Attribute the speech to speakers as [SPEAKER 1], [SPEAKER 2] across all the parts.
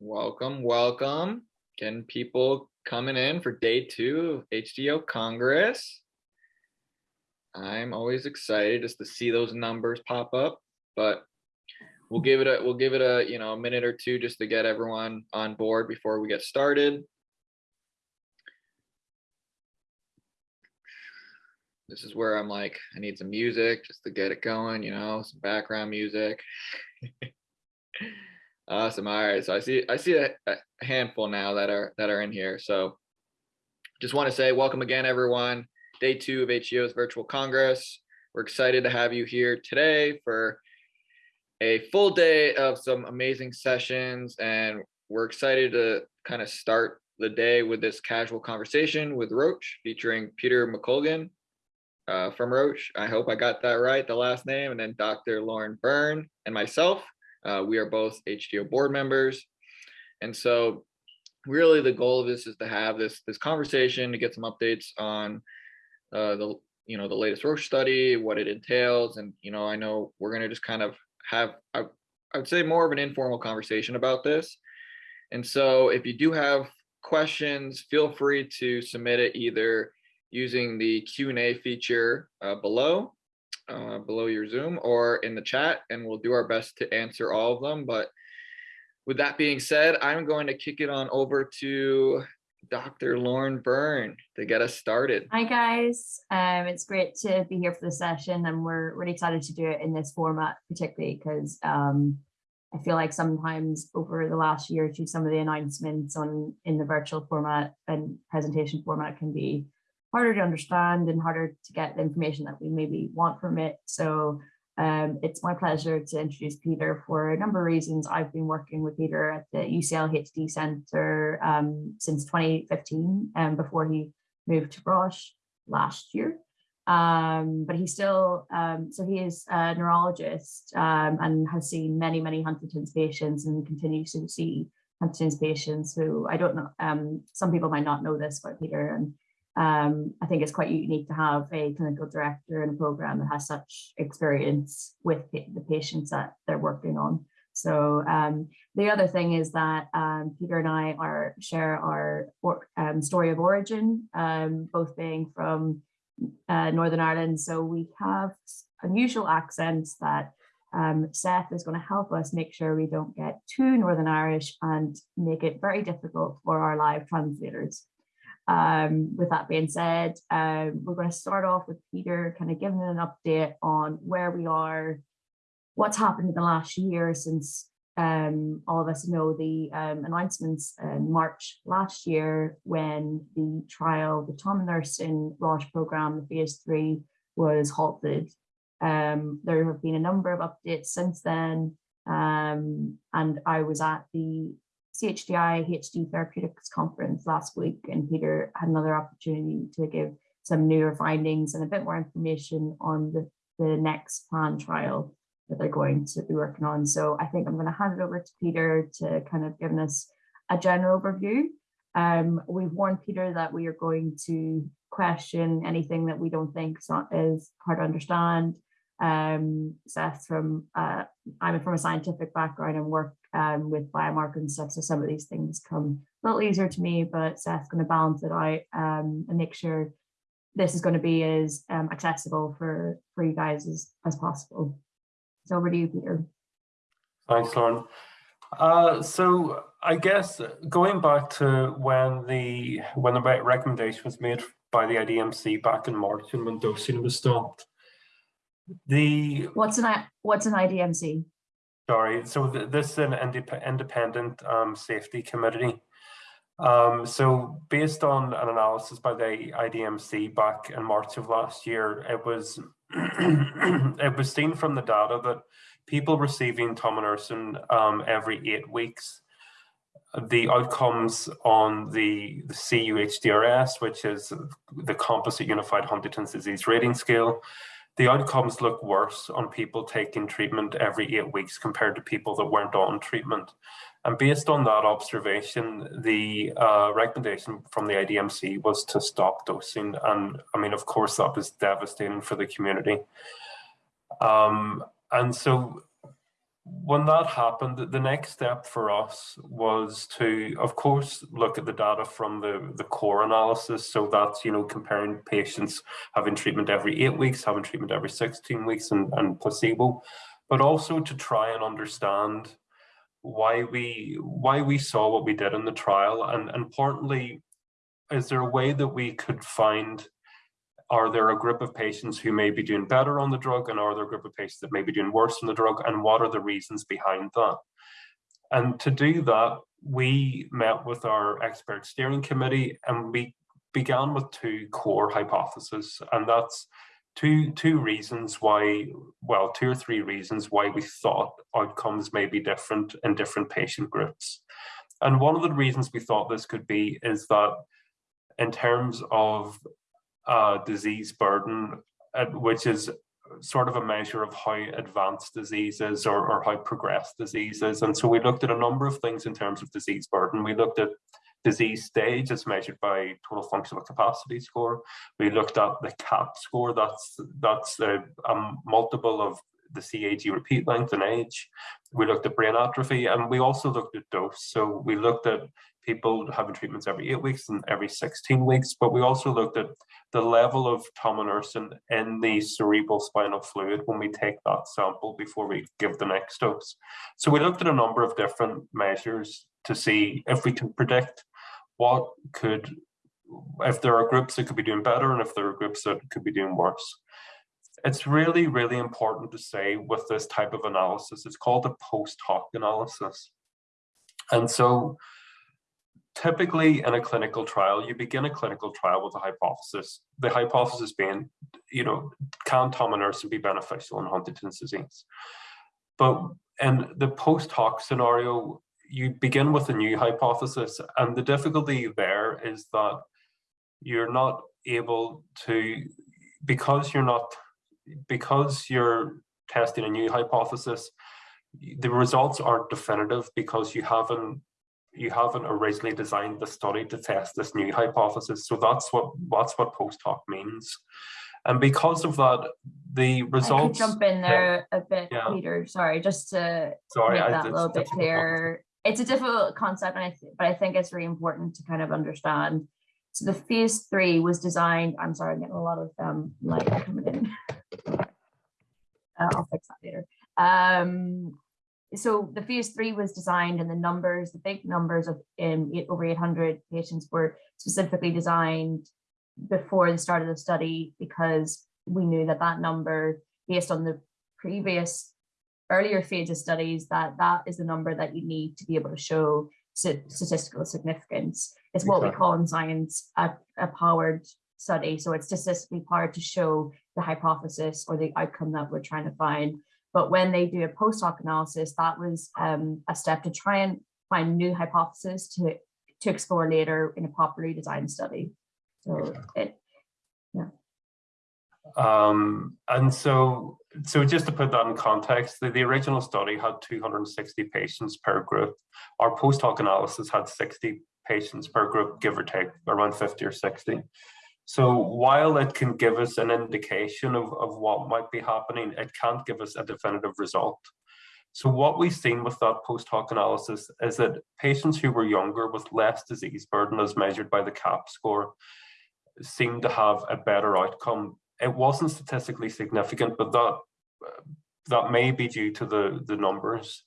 [SPEAKER 1] Welcome, welcome. Getting people coming in for day two of HDYO Congress. I'm always excited just to see those numbers pop up, but we'll give it a we'll give it a you know a minute or two just to get everyone on board before we get started. This is where I'm like, I need some music just to get it going, you know, some background music. Awesome. All right. So I see I see a, a, handful now that are that are in here. So just want to say welcome again, everyone. Day two of HDYO's virtual congress. We're excited to have you here today for a full day of some amazing sessions, and we're excited to kind of start the day with this casual conversation with Roche featuring Peter McColgan uh, from Roche. I hope I got that right, the last name, and then Dr. Lauren Byrne and myself. Uh, we are both HDO board members. And so really the goal of this is to have this, this conversation to get some updates on uh, the, you know, the latest Roche study, what it entails. And, you know, I know we're going to just kind of have, I, I would say more of an informal conversation about this. And so if you do have questions, feel free to submit it either using the Q&A feature uh, below uh, below your Zoom or in the chat, and we'll do our best to answer all of them. But with that being said, I'm going to kick it on over to Dr. Lauren Byrne to get us started.
[SPEAKER 2] Hi guys, um, it's great to be here for the session and we're really excited to do it in this format, particularly because um, I feel like sometimes over the last year or two, some of the announcements on in the virtual format and presentation format can be harder to understand and harder to get the information that we maybe want from it. So um, it's my pleasure to introduce Peter for a number of reasons. I've been working with Peter at the UCL HD Centre um, since 2015 and um, before he moved to Roche last year. Um, but he's still, um, so he is a neurologist um, and has seen many, many Huntington's patients and continues to see Huntington's patients who I don't know, um, some people might not know this about Peter and um, I think it's quite unique to have a clinical director in a program that has such experience with the patients that they're working on. So um, the other thing is that um, Peter and I are share our or, um, story of origin, um, both being from uh, Northern Ireland. So we have unusual accents that um, Seth is going to help us make sure we don't get too Northern Irish and make it very difficult for our live translators. Um, with that being said, um, we're going to start off with Peter kind of giving an update on where we are, what's happened in the last year since um, all of us know the um, announcements in March last year when the trial, the Tom tominersen Roche program, the phase three, was halted. Um, there have been a number of updates since then, um, and I was at the CHDI HD Therapeutics Conference last week, and Peter had another opportunity to give some newer findings and a bit more information on the, the next plan trial that they're going to be working on. So I think I'm going to hand it over to Peter to kind of give us a general overview. Um, we've warned Peter that we are going to question anything that we don't think is, is hard to understand. Um, Seth from, uh, I'm from a scientific background and work um, with biomarkers and stuff. So some of these things come a little easier to me, but Seth's going to balance it out um, and make sure this is going to be as um, accessible for, for you guys as, as possible. So over to you, Peter.
[SPEAKER 3] Thanks, Lauren. Uh, so I guess going back to when the when the recommendation was made by the IDMC back in March and when dosing was stopped, the
[SPEAKER 2] what's an what's an IDMC?
[SPEAKER 3] Sorry, so th this is an indep independent um, safety committee. Um, so based on an analysis by the IDMC back in March of last year, it was it was seen from the data that people receiving tominersen um, every eight weeks, the outcomes on the, the CUHDRS, which is the Composite Unified Huntington's Disease Rating Scale, the outcomes look worse on people taking treatment every eight weeks compared to people that weren't on treatment. And based on that observation, the uh, recommendation from the IDMC was to stop dosing. And I mean, of course, that was devastating for the community. Um, and so when that happened, the next step for us was to, of course, look at the data from the, the core analysis. So that's, you know, comparing patients having treatment every eight weeks, having treatment every 16 weeks and, and placebo, but also to try and understand why we why we saw what we did in the trial and importantly is there a way that we could find are there a group of patients who may be doing better on the drug and are there a group of patients that may be doing worse on the drug and what are the reasons behind that? And to do that, we met with our expert steering committee and we began with two core hypotheses and that's two two reasons why well two or three reasons why we thought outcomes may be different in different patient groups and one of the reasons we thought this could be is that in terms of uh, disease burden, uh, which is sort of a measure of how advanced disease is or, or how progressed disease is. And so we looked at a number of things in terms of disease burden. We looked at disease stage as measured by total functional capacity score. We looked at the CAP score, that's, that's a, a multiple of the CAG repeat length and age. We looked at brain atrophy and we also looked at dose. So we looked at people having treatments every eight weeks and every 16 weeks, but we also looked at the level of tominersen in the cerebral spinal fluid when we take that sample before we give the next dose. So we looked at a number of different measures to see if we can predict what could, if there are groups that could be doing better and if there are groups that could be doing worse. It's really, really important to say with this type of analysis, it's called a post hoc analysis. And so typically in a clinical trial, you begin a clinical trial with a hypothesis. The hypothesis being, you know, can tominersen be beneficial in Huntington's disease? But in the post hoc scenario, you begin with a new hypothesis. And the difficulty there is that you're not able to, because you're not, because you're testing a new hypothesis, the results aren't definitive because you haven't you haven't originally designed the study to test this new hypothesis. So that's what that's what post hoc means. And because of that, the results.
[SPEAKER 2] Jump in there yeah, a bit, yeah. Peter. Sorry, just to Sorry, make that a little bit clearer. It's a difficult concept, and I but I think it's really important to kind of understand. So the phase three was designed. I'm sorry, I'm getting a lot of um, light coming in. Uh, I'll fix that later. Um, so the phase three was designed and the numbers, the big numbers of um, eight, over 800 patients were specifically designed before the start of the study because we knew that that number based on the previous earlier phase of studies that that is the number that you need to be able to show statistical significance. It's what exactly. we call in science a, a powered study. So it's statistically powered to show the hypothesis or the outcome that we're trying to find. But when they do a post hoc analysis, that was um, a step to try and find new hypotheses to, to explore later in a properly designed study. So it, yeah.
[SPEAKER 3] Um, and so, so just to put that in context, the, the original study had 260 patients per group. Our post hoc analysis had 60 patients per group, give or take, around 50 or 60. So while it can give us an indication of, of what might be happening, it can't give us a definitive result. So what we've seen with that post hoc analysis is that patients who were younger with less disease burden as measured by the CAP score seemed to have a better outcome. It wasn't statistically significant, but that that may be due to the, the numbers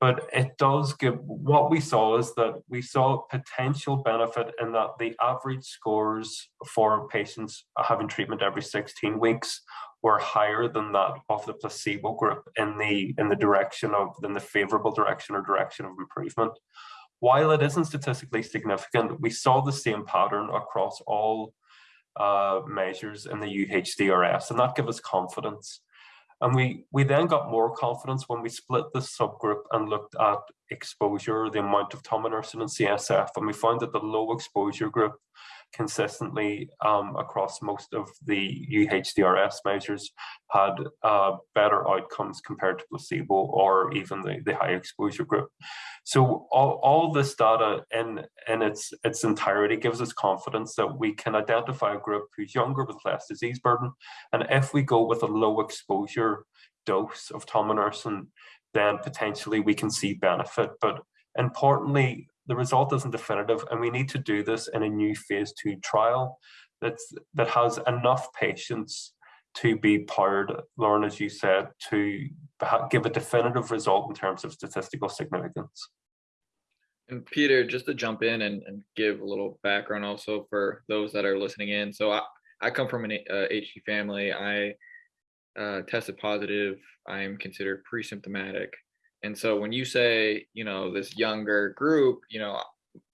[SPEAKER 3] but it does give what we saw is that we saw potential benefit in that the average scores for patients having treatment every 16 weeks were higher than that of the placebo group in the in the direction of in the favorable direction or direction of improvement. While it isn't statistically significant we saw the same pattern across all uh, measures in the UHDRS and that gave us confidence and we, we then got more confidence when we split the subgroup and looked at exposure, the amount of tominersen and CSF, and we found that the low exposure group consistently um, across most of the UHDRS measures had uh, better outcomes compared to placebo or even the, the high exposure group. So all, all this data in, in its, its entirety gives us confidence that we can identify a group who's younger with less disease burden. And if we go with a low exposure dose of tominersen, then potentially we can see benefit. But importantly, the result isn't definitive and we need to do this in a new phase two trial that's, that has enough patients to be powered, Lauren, as you said, to give a definitive result in terms of statistical significance.
[SPEAKER 1] And Peter, just to jump in and, and give a little background also for those that are listening in. So I, I come from an uh, HD family. I uh, tested positive. I am considered pre-symptomatic. And so when you say, you know, this younger group, you know,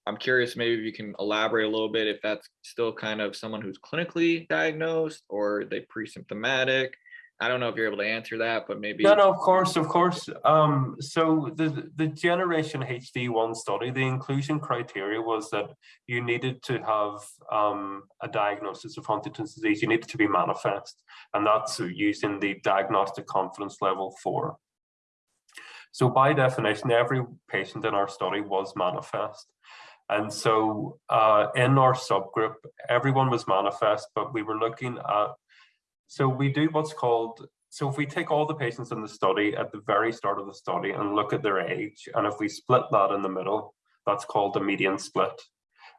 [SPEAKER 1] I'm curious maybe if you can elaborate a little bit if that's still kind of someone who's clinically diagnosed or they pre-symptomatic. I don't know if you're able to answer that, but maybe.
[SPEAKER 3] No, no, of course, of course. Um, so the the Generation HD one study, the inclusion criteria was that you needed to have um, a diagnosis of Huntington's disease. You needed to be manifest, and that's using the diagnostic confidence level four. So by definition, every patient in our study was manifest. And so uh, in our subgroup, everyone was manifest, but we were looking at, so we do what's called, so if we take all the patients in the study at the very start of the study and look at their age, and if we split that in the middle, that's called a median split.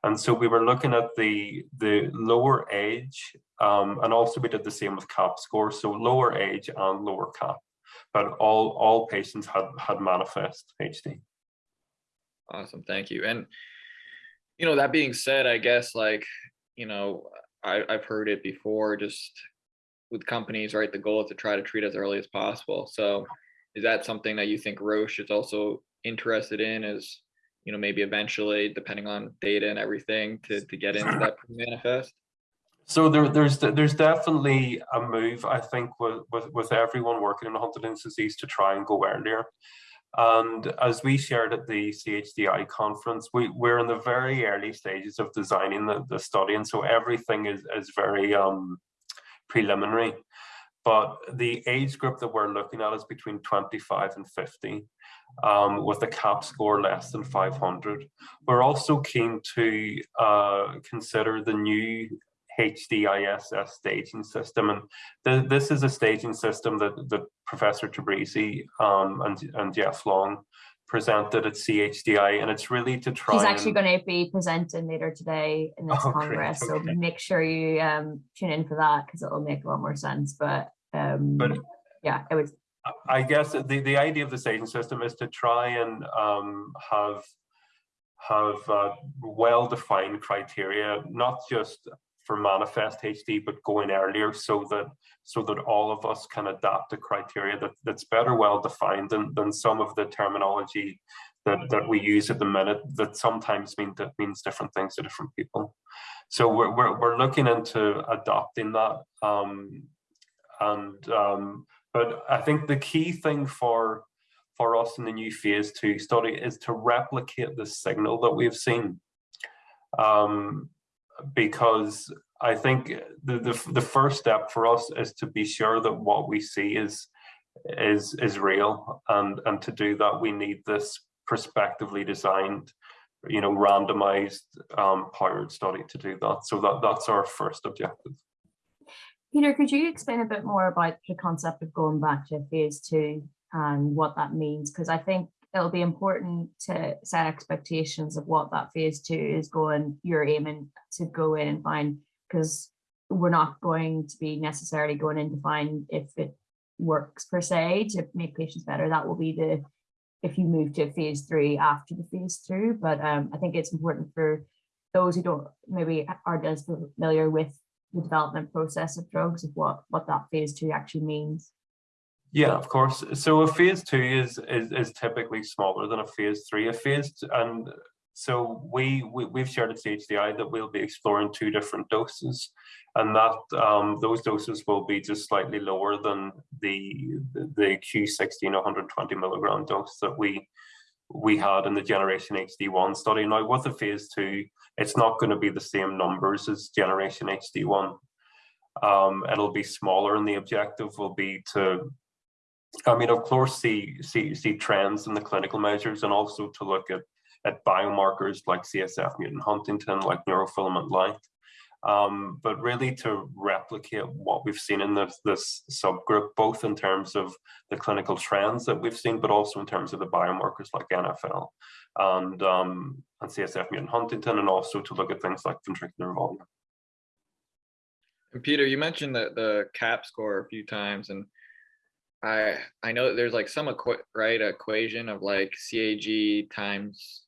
[SPEAKER 3] And so we were looking at the, the lower age, um, and also we did the same with CAP score, so lower age and lower CAP, but all, all patients had, had manifest HD.
[SPEAKER 1] Awesome, thank you. And you know, that being said, I guess like, you know, I, I've heard it before, just with companies, right? The goal is to try to treat as early as possible. So is that something that you think Roche is also interested in as, you know, maybe eventually, depending on data and everything, to, to get into that manifest?
[SPEAKER 3] So there, there's there's definitely a move, I think, with, with, with everyone working in Huntington's disease to try and go earlier. And as we shared at the CHDI conference, we, we're in the very early stages of designing the, the study. And so everything is, is very um, preliminary. But the age group that we're looking at is between 25 and 50, um, with a CAP score less than 500. We're also keen to uh, consider the new HDISS staging system. And th this is a staging system that, that Professor Tabrizi um, and, and Jeff Long presented at CHDI, and it's really to try.
[SPEAKER 2] He's actually and... going to be presenting later today in this oh, congress, okay. so make sure you um, tune in for that because it'll make a lot more sense. But, um, but yeah, it was.
[SPEAKER 3] I guess the the idea of the staging system is to try and um, have have uh, well-defined criteria, not just for manifest HD, but going earlier so that so that all of us can adapt a criteria that, that's better well defined than, than some of the terminology that, that we use at the minute that sometimes mean that means different things to different people. So we're, we're, we're looking into adopting that. Um, and um, but I think the key thing for for us in the new phase two study is to replicate the signal that we've seen. Um, because I think the, the, the first step for us is to be sure that what we see is is is real and and to do that we need this prospectively designed you know randomized um powered study to do that. So that that's our first objective.
[SPEAKER 2] Peter could you explain a bit more about the concept of going back to phase two and what that means? Because i think it'll be important to set expectations of what that phase two is going, you're aiming to go in and find, because we're not going to be necessarily going in to find if it works per se to make patients better. That will be the, if you move to phase three after the phase two. But um, I think it's important for those who don't maybe aren't as familiar with the development process of drugs of what, what that phase two actually means.
[SPEAKER 3] Yeah, of course. So a phase two is, is is typically smaller than a phase three. A phase and so we, we we've shared at CHDI that we'll be exploring two different doses, and that um, those doses will be just slightly lower than the the Q16 120 milligram dose that we we had in the Generation HD1 study. Now with the phase two, it's not going to be the same numbers as Generation HD1. Um, it'll be smaller, and the objective will be to I mean, of course, see, see, see trends in the clinical measures and also to look at, at biomarkers like CSF mutant huntingtin, like neurofilament light. um, but really to replicate what we've seen in this, this subgroup, both in terms of the clinical trends that we've seen, but also in terms of the biomarkers like NFL and, um, and CSF mutant huntingtin, and also to look at things like ventricular volume.
[SPEAKER 1] And Peter, you mentioned the the CAP score a few times, and I I know that there's like some equi right equation of like CAG times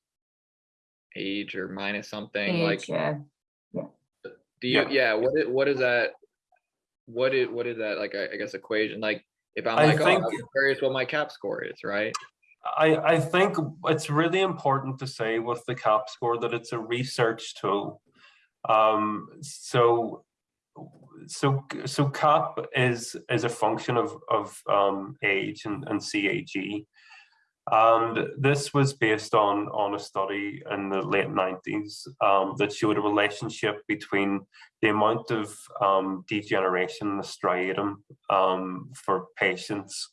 [SPEAKER 1] age or minus something
[SPEAKER 2] Age,
[SPEAKER 1] like
[SPEAKER 2] yeah.
[SPEAKER 1] do you
[SPEAKER 3] Yeah.
[SPEAKER 1] yeah, what is what is that what is what is that like I, I guess equation like if I'm
[SPEAKER 3] I
[SPEAKER 1] like
[SPEAKER 3] think-
[SPEAKER 1] oh I'm curious what my cap score is right
[SPEAKER 3] I, I think it's really important to say with the CAP score that it's a research tool. Um, so, so, so CAP is is a function of of um, age and, and CAG, and this was based on on a study in the late nineties um, that showed a relationship between the amount of um, degeneration in the striatum um, for patients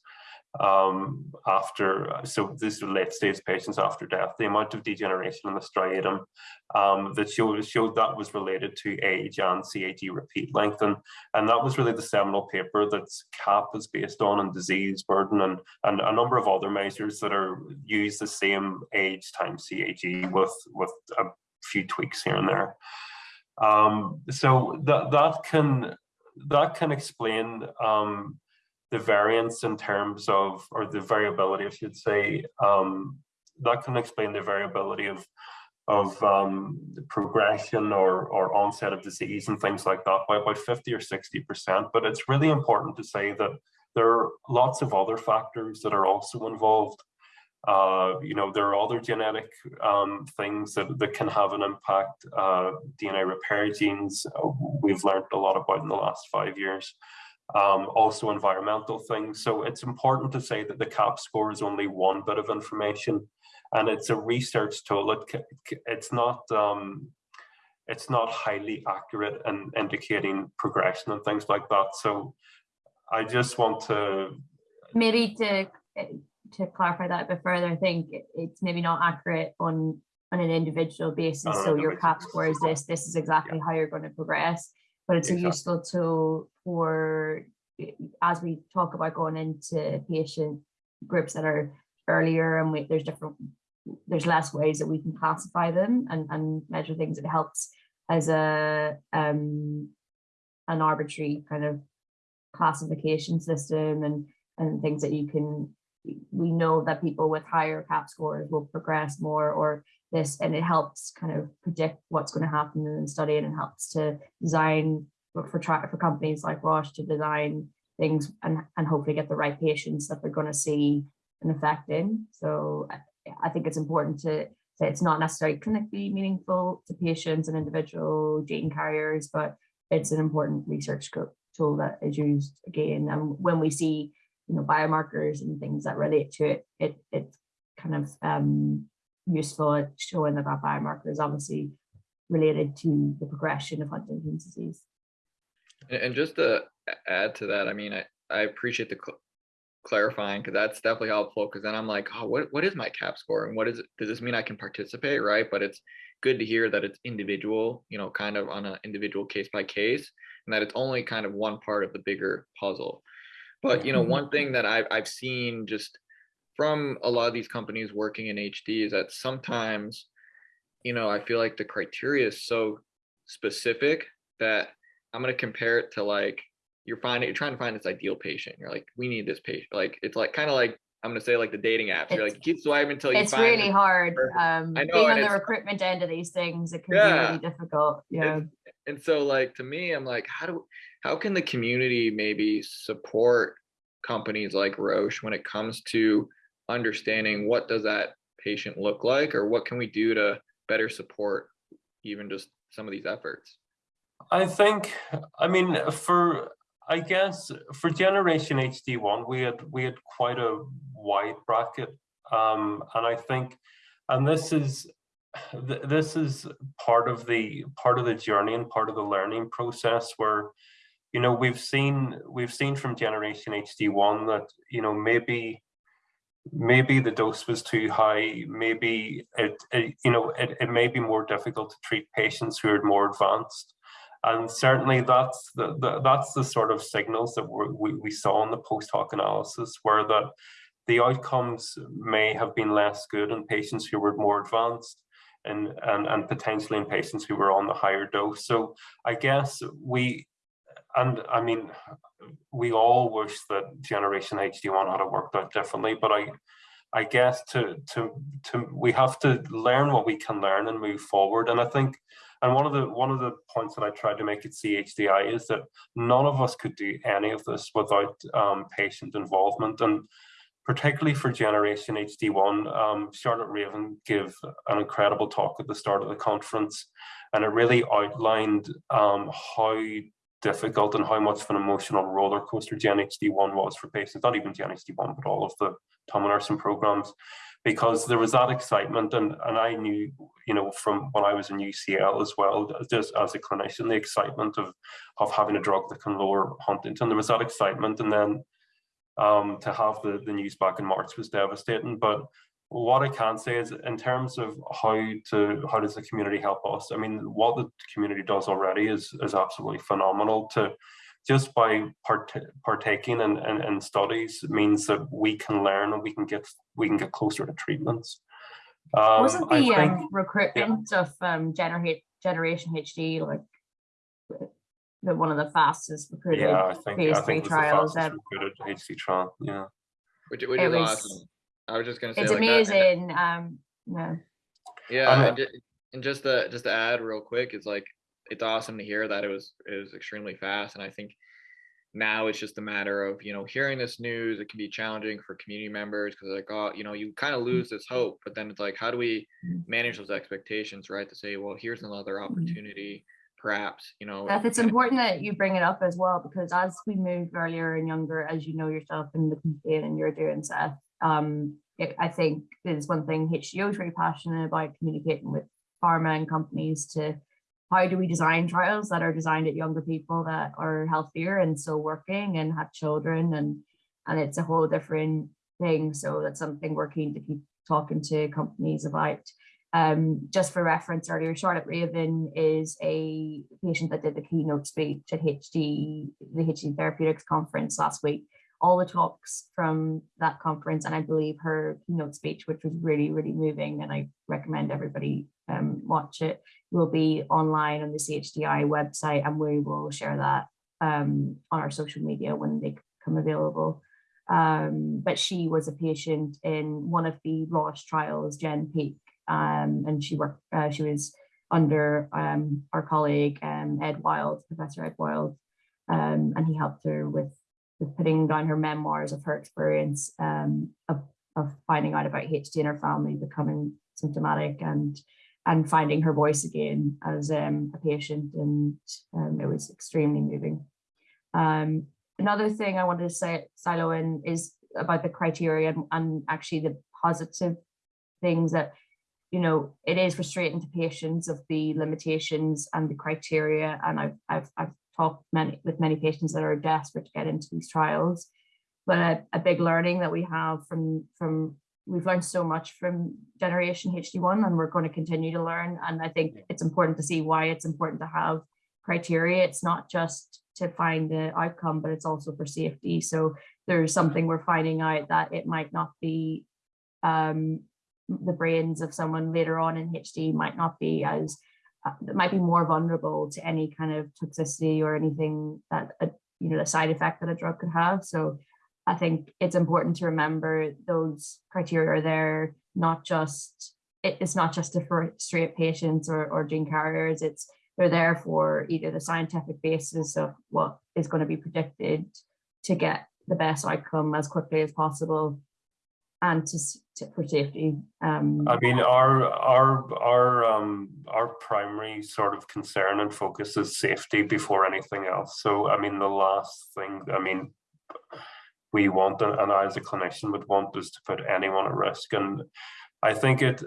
[SPEAKER 3] um, after, so these are late stage patients after death, the amount of degeneration in the striatum um, that showed, showed that was related to age and CAG repeat length. And, and that was really the seminal paper that CAP is based on and disease burden and, and a number of other measures that are use the same age times CAG with, with a few tweaks here and there. Um, so that, that can, that can explain um, the variance in terms of, or the variability, I should say, um, that can explain the variability of of um, progression or, or onset of disease and things like that by about 50 or 60%. But it's really important to say that there are lots of other factors that are also involved. Uh, you know, there are other genetic um, things that, that can have an impact. Uh, DNA repair genes, we've learned a lot about in the last five years um, also environmental things. So it's important to say that the CAP score is only one bit of information and it's a research tool. It, it's not um, it's not highly accurate in indicating progression and things like that. So I just want to
[SPEAKER 2] Maybe to to clarify that a bit further, I think it's maybe not accurate on on an individual basis.
[SPEAKER 3] An
[SPEAKER 2] So your CAP score is this, this is exactly how you're going to progress. But it's a
[SPEAKER 3] Exactly.
[SPEAKER 2] useful tool for as we talk about going into patient groups that are earlier and we, there's different there's less ways that we can classify them and, and measure things. It helps as a um an arbitrary kind of classification system and and things that you can we know that people with higher cap scores will progress more or this and it helps kind of predict what's going to happen in the study and it helps to design for for, companies like Roche to design things and, and hopefully get the right patients that they're going to see an effect in. So I, I think it's important to say it's not necessarily clinically meaningful to patients and individual gene carriers, but it's an important research tool that is used again. And when we see, you know, biomarkers and things that relate to it, it it's kind of um, useful at showing that that biomarker is obviously related to the progression of Huntington's disease.
[SPEAKER 1] And, just to add to that, I mean, I, I appreciate the cl- clarifying because that's definitely helpful. Because then I'm like, oh, what what is my cap score and what is it? Does this mean I can participate, right? But it's good to hear that it's individual, you know, kind of on an individual case by case, and that it's only kind of one part of the bigger puzzle. But you know,
[SPEAKER 2] Mhm.
[SPEAKER 1] one thing that I've I've seen just from a lot of these companies working in HD is that sometimes, you know, I feel like the criteria is so specific that I'm gonna compare it to like you're finding you're trying to find this ideal patient. You're like, we need this patient. Like it's like kind of like I'm gonna say like the dating apps. You're like keep swiping until you
[SPEAKER 2] It's
[SPEAKER 1] find
[SPEAKER 2] really
[SPEAKER 1] it.
[SPEAKER 2] hard. Um,
[SPEAKER 1] I know,
[SPEAKER 2] being on the recruitment end of these things, it can be really difficult. Yeah.
[SPEAKER 1] and so like to me i'm like how do how can the community maybe support companies like roche when it comes to understanding what does that patient look like or what can we do to better support even just some of these efforts
[SPEAKER 3] I think, I mean, for, I guess, for Generation HD1, we had, we had quite a wide bracket. Um, and I think, and this is, th- this is part of the, part of the journey and part of the learning process where, you know, we've seen, we've seen from Generation HD1 that, you know, maybe, maybe the dose was too high, maybe it, it you know, it, it may be more difficult to treat patients who are more advanced. and certainly that's the, the, that's the sort of signals that we we saw in the post hoc analysis, where that the outcomes may have been less good in patients who were more advanced, and and and potentially in patients who were on the higher dose. So I guess we, and I mean, we all wish that Generation HD1 had worked out differently, but I I guess to to to we have to learn what we can learn and move forward. And I think and one of the one of the points that I tried to make at CHDI is that none of us could do any of this without um, patient involvement. And particularly for Generation HD1, um, Charlotte Raven gave an incredible talk at the start of the conference, and it really outlined um, how difficult and how much of an emotional roller coaster Gen HD1 was for patients, not even Gen HD1, but all of the nursing programs because there was that excitement and, and I knew, you know, from when I was in UCL as well, just as a clinician, the excitement of, of having a drug that can lower huntingtin, there was that excitement. And then um, to have the, the news back in March was devastating. But what I can say is in terms of how to how does the community help us? I mean, what the community does already is is absolutely phenomenal to just by part partaking in, in, in, studies means that we can learn and we can get we can get closer to treatments.
[SPEAKER 2] Um, Wasn't the think, um, recruitment yeah. of um, Generate Generation HD like the one of the fastest recruited
[SPEAKER 3] yeah, I think, phase I think three trials? The recruited HD trial, yeah.
[SPEAKER 1] Which, which is was, awesome. I was just gonna say
[SPEAKER 2] it's
[SPEAKER 1] like
[SPEAKER 2] amazing. That. Um,
[SPEAKER 1] yeah. Yeah, and, just, and just to just to add real quick, it's like it's awesome to hear that it was it was extremely fast and i think now it's just a matter of you know hearing this news it can be challenging for community members because like oh you know you kind of lose this hope but then it's like how do we mm. manage those expectations right to say well here's another mm. opportunity perhaps you know
[SPEAKER 2] Beth, it's important that you bring it up as well because as we move earlier and younger as you know yourself in the campaign and you're doing Seth um it, I think is one thing HDO is very passionate about communicating with pharma and companies to how do we design trials that are designed at younger people that are healthier and still working and have children and and it's a whole different thing. So that's something we're keen to keep talking to companies about. Um, just for reference earlier charlotte raven is a patient that did the keynote speech at hd the hd therapeutics conference last week all the talks from that conference and I believe her keynote speech, which was really, really moving and I recommend everybody um, watch it, will be online on the CHDI website and we will share that um, on our social media when they come available. Um, but she was a patient in one of the Roche trials, GEN-PEAK, um, and she worked, uh, she was under um, our colleague um, Ed Wild, Professor Ed Wild, and he helped her with with putting down her memoirs of her experience um, of, of finding out about HD in her family, becoming symptomatic and and finding her voice again as um, a patient and um, it was extremely moving. Um, another thing I wanted to say, silo in is about the criteria and, and actually the positive things that, you know, it is frustrating to patients of the limitations and the criteria. And I've, I've, I've talked many, with many patients that are desperate to get into these trials. But a, a big learning that we have from, from we've learned so much from generation HD1 and we're going to continue to learn. And I think it's important to see why it's important to have criteria. It's not just to find the outcome, but it's also for safety. So there's something we're finding out that it might not be um, the brains of someone later on in HD might not be as that might be more vulnerable to any kind of toxicity or anything that a, you know the side effect that a drug could have. So i think it's important to remember those criteria are there not just it, it's not just for straight patients or, or gene carriers. It's they're there for either the scientific basis of what is going to be predicted to get the best outcome as quickly as possible and to, to for safety. Um,
[SPEAKER 3] I mean, our our our um, our primary sort of concern and focus is safety before anything else. So, I mean, the last thing, I mean, we want, and I as a clinician would want, is to put anyone at risk. And I think it,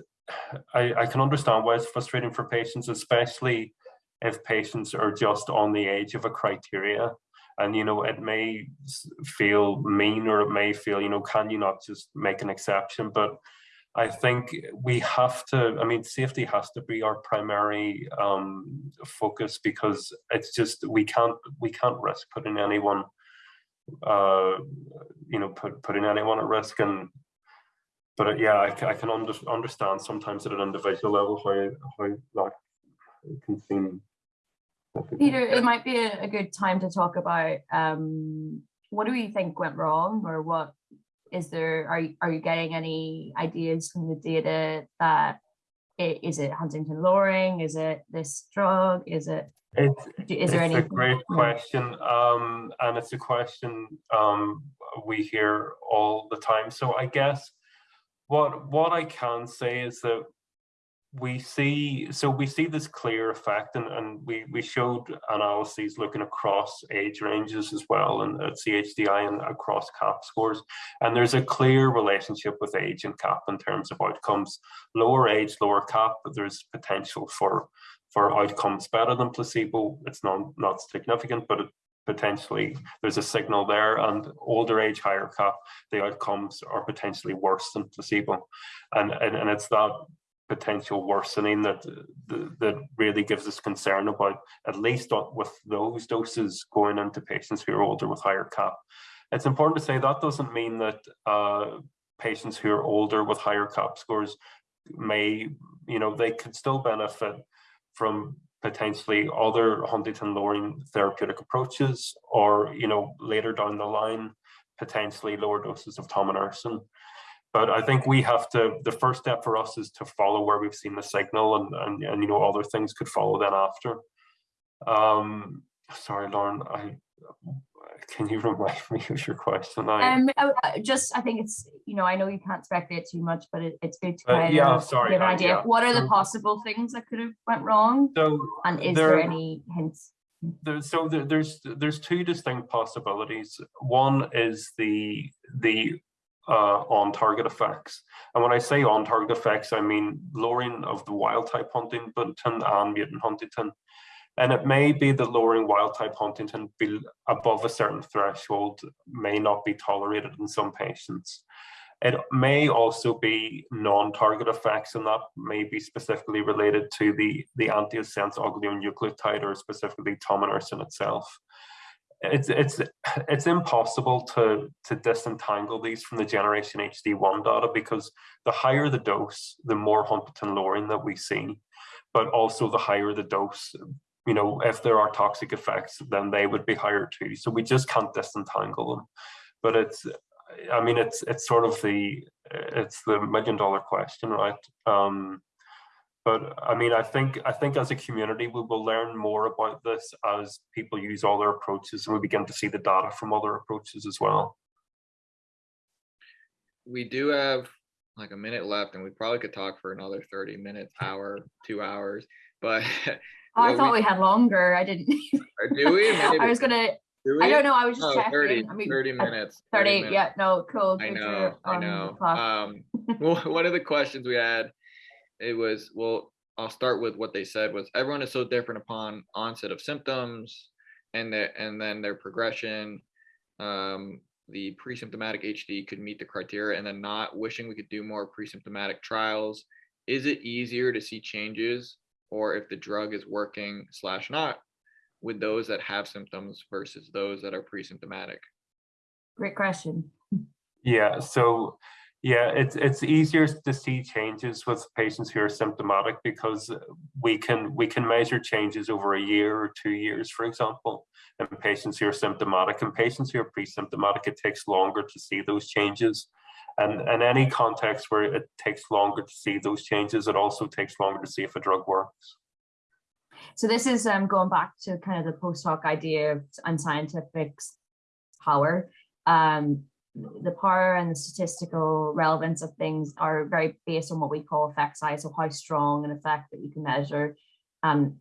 [SPEAKER 3] I, I can understand why it's frustrating for patients, especially if patients are just on the edge of a criteria and you know it may feel mean or it may feel you know can you not just make an exception but I think we have to, I mean, safety has to be our primary um, focus because it's just, we can't, we can't risk putting anyone, uh, you know, put, putting anyone at risk. And, but uh, yeah, I, I can under, understand sometimes at an individual level how, how that can seem.
[SPEAKER 2] Peter, it might be a, a good time to talk about um, what do we think went wrong or what is there, are, you- are you getting any ideas from the data that i- is it huntingtin lowering? Is it this drug? Is it,
[SPEAKER 3] It's,
[SPEAKER 2] is there
[SPEAKER 3] it's
[SPEAKER 2] any?
[SPEAKER 3] a great question, um, and it's a question um, we hear all the time. So I guess what what I can say is that we see so we see this clear effect, and, and we we showed analyses looking across age ranges as well, and uh, at CHDI and across CAP scores, and there's a clear relationship with age and CAP in terms of outcomes. Lower age, lower CAP, there's potential for for outcomes better than placebo. It's not, not significant, but it potentially there's a signal there and older age, higher cap, the outcomes are potentially worse than placebo. And, and, and it's that potential worsening that, that really gives us concern about, at least with those doses going into patients who are older with higher cap. It's important to say that doesn't mean that uh, patients who are older with higher cap scores may, you know, they could still benefit from potentially other huntingtin lowering therapeutic approaches, or you know later down the line, potentially lower doses of tominersen. But I think we have to. The first step for us is to follow where we've seen the signal, and and, and you know other things could follow then after. Um, sorry, Lauren. I can you remind me of your question? I,
[SPEAKER 2] Um, uh, uh, just, I think it's, you know, I know you can't speculate too much, but it, it's good to
[SPEAKER 3] Uh,
[SPEAKER 2] kind
[SPEAKER 3] yeah,
[SPEAKER 2] of
[SPEAKER 3] sorry,
[SPEAKER 2] give an
[SPEAKER 3] uh,
[SPEAKER 2] idea.
[SPEAKER 3] yeah.
[SPEAKER 2] What are the possible things that could have went wrong?
[SPEAKER 3] so
[SPEAKER 2] And is
[SPEAKER 3] there-
[SPEAKER 2] there any hints?
[SPEAKER 3] there, so there, there's there's two distinct possibilities. One is the the uh, on-target effects, and when I say on-target effects, I mean lowering of the wild-type huntingtin and mutant huntingtin. And it may be that lowering wild-type huntingtin above a certain threshold may not be tolerated in some patients. It may also be non-target effects, and that may be specifically related to the, the antisense oligonucleotide or specifically tominersen itself. It's, it's, it's impossible to, to disentangle these from the generation HD1 data because the higher the dose, the more huntingtin lowering that we see, but also the higher the dose, you know, if there are toxic effects, then they would be higher too. So we just can't disentangle them. But it's, I mean, it's it's sort of the it's the million dollar question, right? Um, but I mean, I think I think as a community, we will learn more about this as people use other approaches, and we begin to see the data from other approaches as well.
[SPEAKER 1] We do have like a minute left and we probably could talk for another 30 minutes, hour, two hours, but
[SPEAKER 2] Oh, I thought
[SPEAKER 1] we-
[SPEAKER 2] we had longer. I didn't.
[SPEAKER 1] or do we?
[SPEAKER 2] I was gonna,
[SPEAKER 1] Do
[SPEAKER 2] I don't know, I was just
[SPEAKER 1] Oh,
[SPEAKER 2] checking.
[SPEAKER 1] 30,
[SPEAKER 2] I mean,
[SPEAKER 1] 30
[SPEAKER 2] uh,
[SPEAKER 1] minutes.
[SPEAKER 2] 30,
[SPEAKER 1] minutes.
[SPEAKER 2] yeah, no, cool.
[SPEAKER 1] I know,
[SPEAKER 2] you're
[SPEAKER 1] I know. Um, well, one of the questions we had, it was, well, I'll start with what they said was everyone is so different upon onset of symptoms and their, and then their progression. Um, the pre-symptomatic HD could meet the criteria and then not wishing we could do more pre-symptomatic trials. Is it easier to see changes or if the drug is working slash not with those that have symptoms versus those that are pre-symptomatic?
[SPEAKER 2] Great question.
[SPEAKER 3] Yeah, so yeah, it's it's easier to see changes with patients who are symptomatic because we can we can measure changes over a year or two years, for example, in patients who are symptomatic. And patients who are pre-symptomatic, it takes longer to see those changes. And in any context where it takes longer to see those changes, it also takes longer to see if a drug works.
[SPEAKER 2] So this is um, going back to kind of the post hoc idea of unscientific power. Um, the power and the statistical relevance of things are very based on what we call effect size, so how strong an effect that you can measure. Um,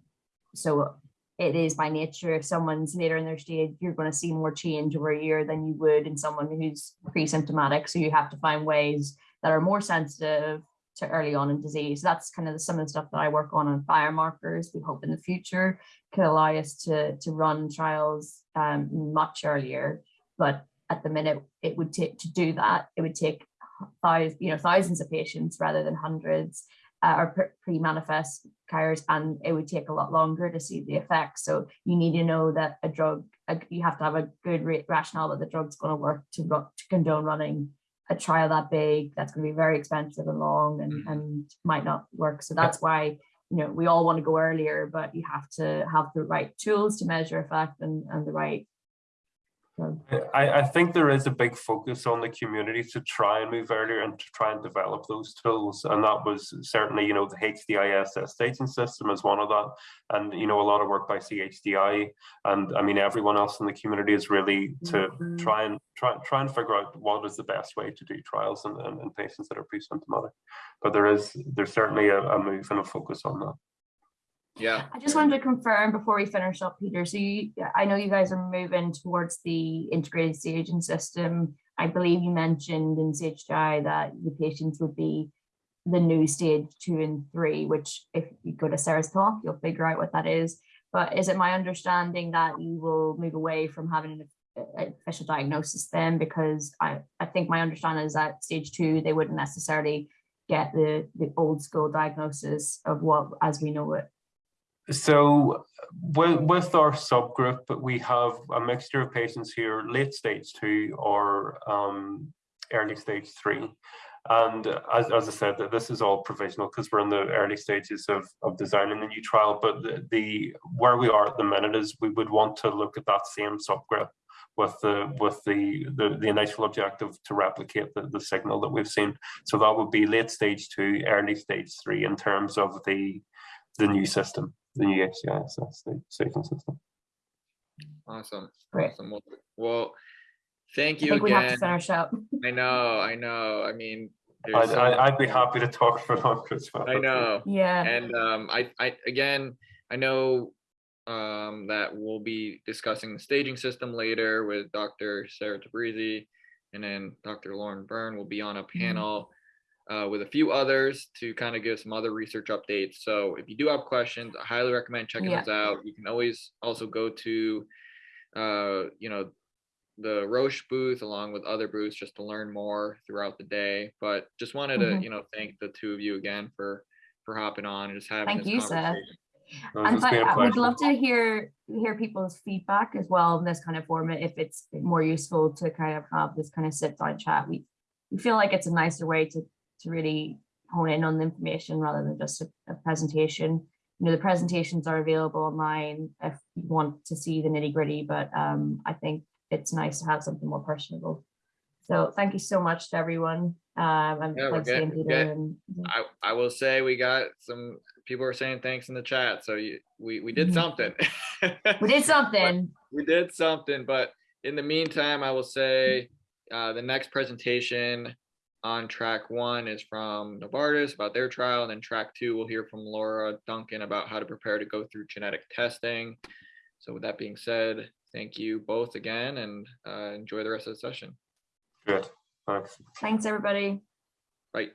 [SPEAKER 2] so it is by nature, if someone's later in their stage, you're going to see more change over a year than you would in someone who's pre-symptomatic. So you have to find ways that are more sensitive to early on in disease. That's kind of the, some of the stuff that I work on on biomarkers. We hope in the future could allow us to, to run trials um, much earlier. But at the minute, it would take to do that, it would take thousands, you know, thousands of patients rather than hundreds uh, or pre- pre-manifest carriers, and it would take a lot longer to see the effects. So you need to know that a drug, a, you have to have a good rationale that the drug's going to work to, to condone running a trial that big. That's going to be very expensive and long, and
[SPEAKER 1] Mhm.
[SPEAKER 2] and might not work. So that's why you know we all want to go earlier, but you have to have the right tools to measure effect and and the right.
[SPEAKER 3] I, I think there is a big focus on the community to try and move earlier and to try and develop those tools. And that was certainly, you know, the HDIS staging system is one of that. And, you know, a lot of work by CHDI. And I mean, everyone else in the community is really to mm-hmm. try and try, try and figure out what is the best way to do trials in, in, in patients that are pre-symptomatic. But there is, there's certainly a, a move and a focus on that.
[SPEAKER 1] Yeah,
[SPEAKER 2] I just wanted to confirm before we finish up, Peter. So you, I know you guys are moving towards the integrated staging system. I believe you mentioned in CHI that the patients would be the new stage two and three, which if you go to Sarah's talk, you'll figure out what that is. But is it my understanding that you will move away from having an official diagnosis then? Because I, I think my understanding is that stage two, they wouldn't necessarily get the, the old school diagnosis of what as we know it.
[SPEAKER 3] So with, with our subgroup, we have a mixture of patients here, late stage two or um, early stage three. And as, as I said, this is all provisional because we're in the early stages of, of designing the new trial. But the, the where we are at the minute is we would want to look at that same subgroup with the with the, the the initial objective to replicate the, the signal that we've seen. So that would be late stage two, early stage three in terms of the the new system, the new HCIS, the staging system.
[SPEAKER 1] awesome.
[SPEAKER 2] Great.
[SPEAKER 1] Awesome. Well, well, thank
[SPEAKER 2] I
[SPEAKER 1] you
[SPEAKER 2] think we have to
[SPEAKER 1] again.
[SPEAKER 2] finish up.
[SPEAKER 1] I know, I know. I mean,
[SPEAKER 3] I'd,
[SPEAKER 1] so
[SPEAKER 3] I- I'd be happy to talk for longer as well.
[SPEAKER 1] I know.
[SPEAKER 2] Yeah.
[SPEAKER 1] And um, I, I, again, I know um, that we'll be discussing the staging system later with Dr. Sarah Tabrizi, and then Dr. Lauren Byrne will be on a panel uh, with a few others to kind of give some other research updates. So if you do have questions, I highly recommend checking
[SPEAKER 2] Yeah.
[SPEAKER 1] those out. You can always also go to, uh, you know, the Roche booth along with other booths just to learn more throughout the day. But just wanted to,
[SPEAKER 2] Mhm.
[SPEAKER 1] you know, thank the two of you again for for hopping on and just having
[SPEAKER 2] Thank
[SPEAKER 1] this
[SPEAKER 2] you, Seth.
[SPEAKER 1] conversation.
[SPEAKER 3] No,
[SPEAKER 2] And
[SPEAKER 3] it's been a
[SPEAKER 2] I would love to hear hear people's feedback as well in this kind of format if it's more useful to kind of have this kind of sit down chat. We we feel like it's a nicer way to to really hone in on the information rather than just a, a presentation. You know, the presentations are available online if you want to see the nitty gritty, but um, I think it's nice to have something more personable. So thank you so much to everyone. Um, and
[SPEAKER 1] Yeah, we're
[SPEAKER 2] thanks again, Peter.
[SPEAKER 1] get-
[SPEAKER 2] And
[SPEAKER 1] I, I will say we got some people are saying thanks in the chat. So you, we we did
[SPEAKER 2] Mhm.
[SPEAKER 1] something.
[SPEAKER 2] we did something.
[SPEAKER 1] we did something but in the meantime i will say uh, the next presentation on track one is from novartis about their trial and then track two we'll hear from laura duncan about how to prepare to go through genetic testing so with that being said thank you both again and uh, enjoy the rest of the session
[SPEAKER 3] Good, thanks.
[SPEAKER 2] Thanks, everybody.
[SPEAKER 1] bye